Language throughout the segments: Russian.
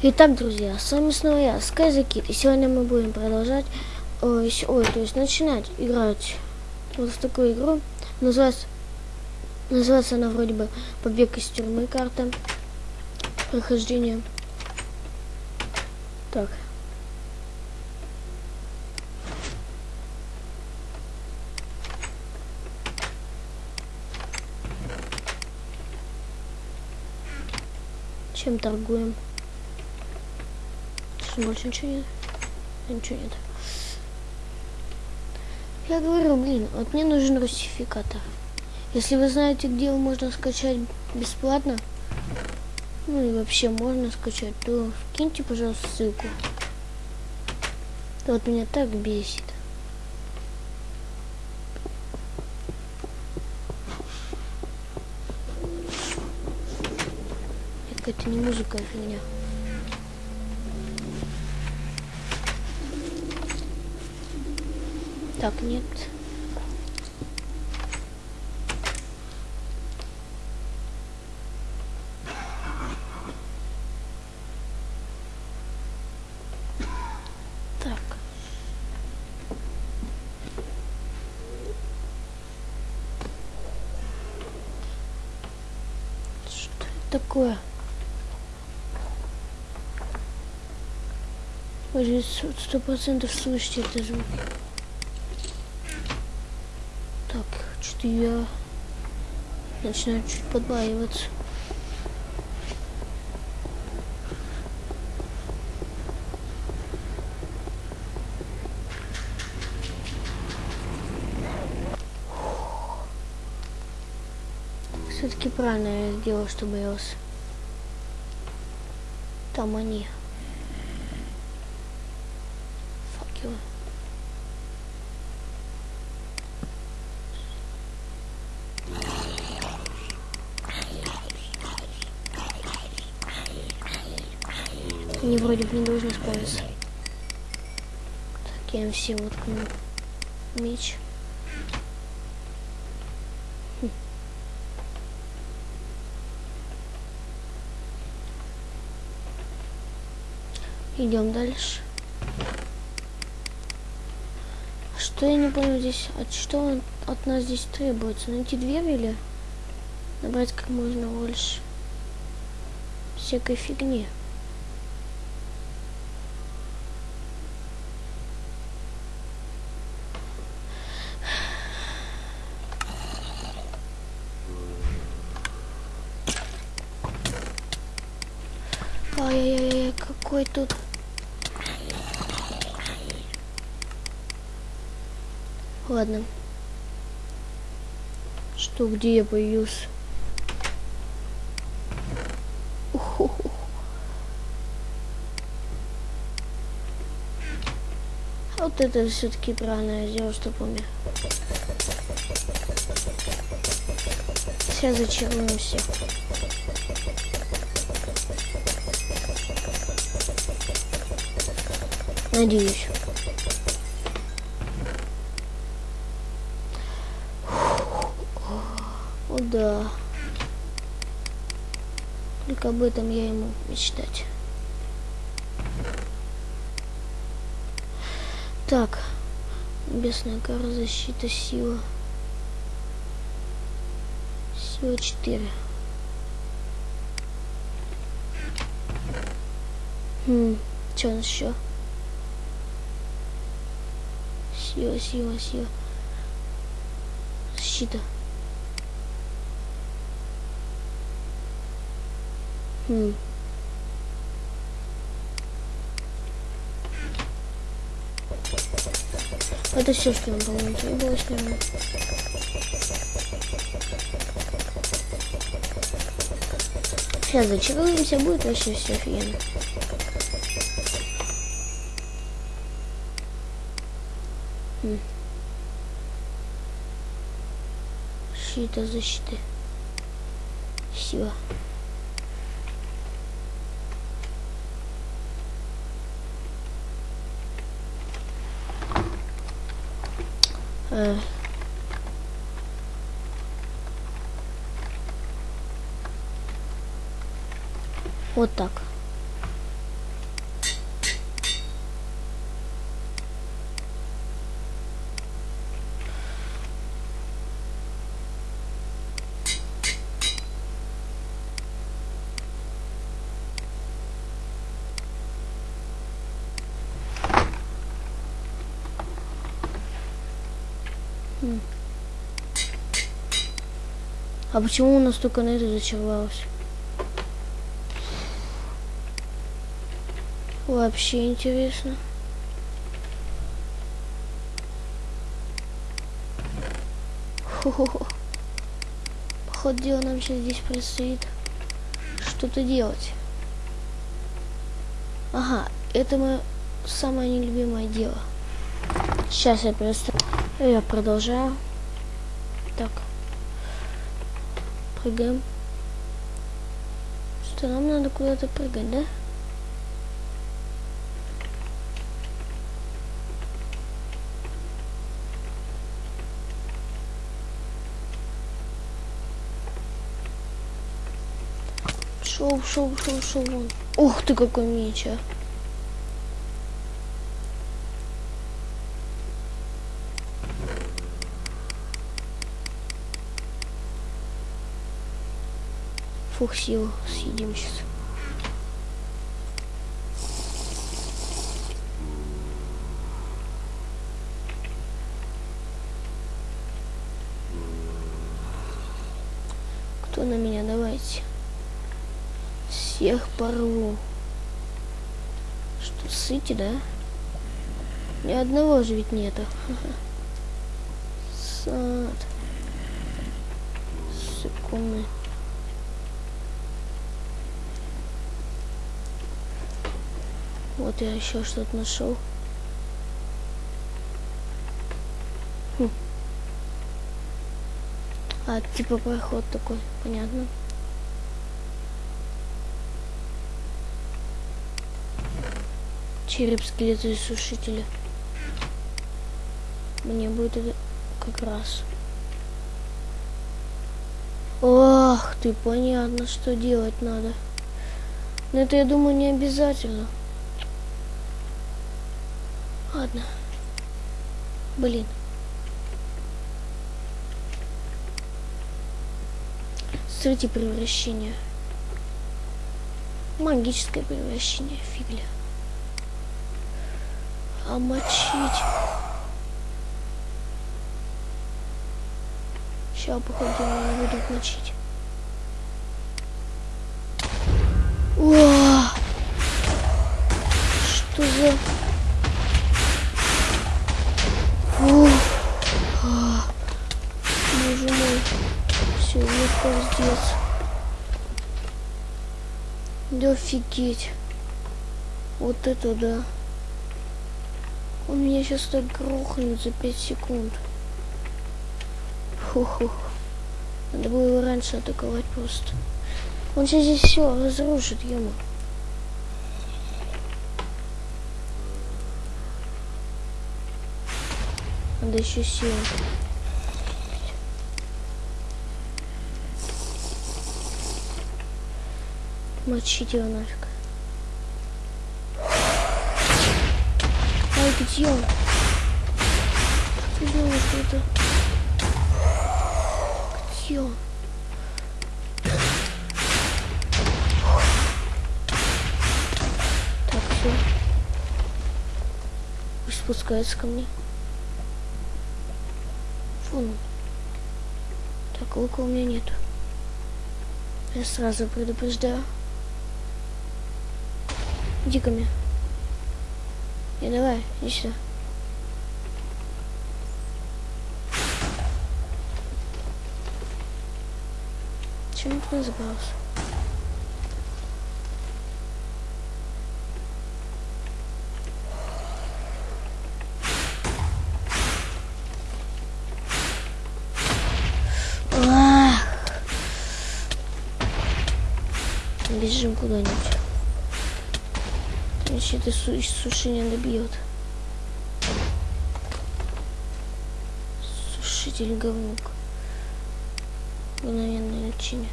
Итак, друзья, с вами снова я, Скайзакит, и сегодня мы будем продолжать, ой, ой, то есть начинать играть вот в такую игру. Называется, называется она вроде бы «Побег из тюрьмы» карта, прохождение. Так. Чем торгуем? Больше ничего нет. Ничего нет. Я говорю, блин, вот мне нужен русификатор. Если вы знаете, где его можно скачать бесплатно, ну и вообще можно скачать, то киньте, пожалуйста, ссылку. Вот меня так бесит. Какая-то не музыка, а фигня. Так, нет. Так. Что это такое? Сто процентов слышите это звук. Так, что-то я начинаю чуть подбаиваться. Все-таки правильно я сделал, что боялся. Там они. Факелы. Они вроде бы не должны справиться. Так, я все воткну меч. Хм. Идем дальше. Что я не понял здесь? От что он от нас здесь требуется? Найти дверь или набрать как можно больше всякой фигни? Какой тут... Ладно. Что, где я появился? Вот это все-таки правильно я сделал, что помню. Сейчас зачаруем всех. Надеюсь. О, да. Только об этом я ему мечтать. Так. Небесная кара, защита, сила. Сила 4. Хм, что у нас еще? Сила, сила, сила. Защита. Хм. Это все, что нам, по-моему, требовалось, наверное. Сейчас зачаруемся, будет вообще все офигенно. Хм. Защита, защита. Сила. Э. Вот так. Хм. А почему у нас только на это зачаровалось? Вообще интересно. Хо-хо-хо. Походу дела нам сейчас здесь предстоит что-то делать. Ага, это мое самое нелюбимое дело. Сейчас я просто... Я продолжаю. Так. Прыгаем. Что, нам надо куда-то прыгать, да? Шоу, шоу, шоу. вон. Ух ты, какой меч, а. Фух, силу съедим сейчас. Кто на меня? Давайте. Всех порву. Что, сыти, да? Ни одного же ведь нету. Сад. Секунды. Вот я еще что-то нашел. Хм. А, типа проход такой, понятно. Череп скелета и сушителя. Мне будет это как раз. Ох ты, понятно, что делать надо. Но это, я думаю, не обязательно. Ладно. Блин. Смотрите превращение. Магическое превращение, фигля. А мочить. Сейчас, походу, не будут мочить. О! Что за... Фу. А. Боже мой. Все, пиздец. Да офигеть. Вот это да. Он меня сейчас так грохнет за 5 секунд. Фу-ху. Надо было его раньше атаковать просто. Он сейчас здесь все разрушит, ему. Надо еще силу. Мочить его нафиг. Ай, где он? Ты думаешь, это? Где он? Так, все. Спускается ко мне. Он. Так, лука у меня нету. Я сразу предупреждаю. Иди ко мне. Не, давай, иди сюда. Чем ты забрался? Бежим куда-нибудь. Иначе это су сушения добьет. Сушитель говнук. Мгновенное лечение.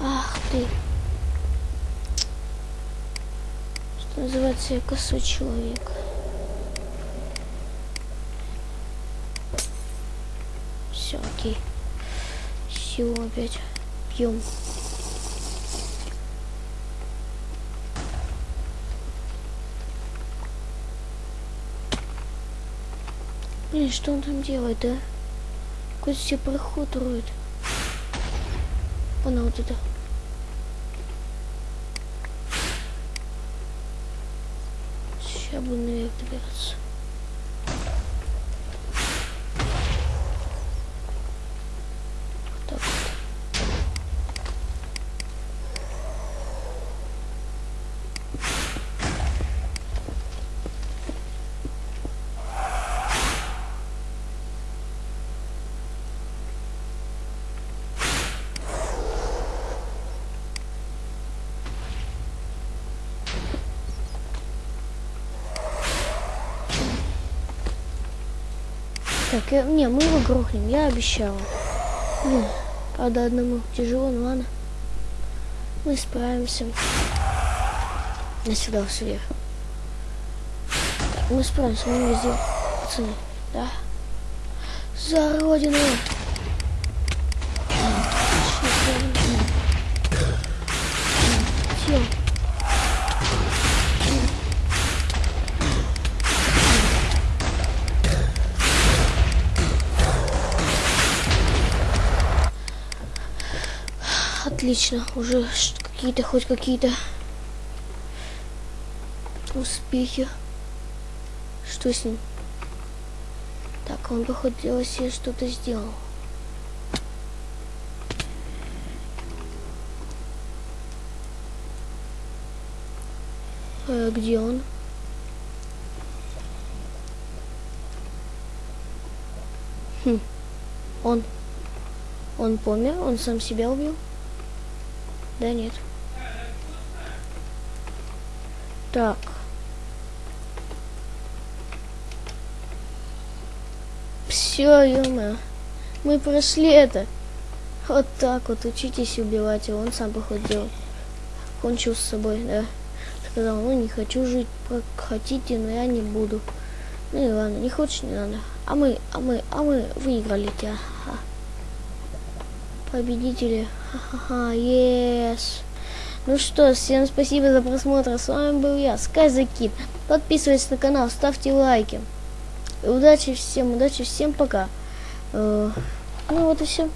Ах ты. Что называется, я косой человек. Все, окей. Силу опять пьем. Блин, что он там делает, а? Какой-то себе проход роет. Она вот это. Сейчас буду наверх добираться. Так, я- не, мы его грохнем, я обещала. Блин, правда одному тяжело, но ладно. Мы справимся. На сюда сверх. Так, мы справимся, мы везде. Пацаны, да? За родину! Отлично, уже какие-то, хоть какие-то успехи. Что с ним? Так, он, походу, дело себе что-то сделал. Э, где он? Хм. Он. Он помер? Он сам себя убил? Да нет. Так. Все, ё Мы прошли это. Вот так вот, учитесь убивать его. Он сам походил. Кончил с собой, да. Сказал, ну не хочу жить, как хотите, но я не буду. Ну и ладно, не хочешь, не надо. А мы, а мы, а мы выиграли тебя. Победители. Ха-ха-ха, yes. Ну что, всем спасибо за просмотр. С вами был я, Скайзакит. Подписывайтесь на канал, ставьте лайки. Удачи всем, удачи всем, пока. Э, Ну вот и все.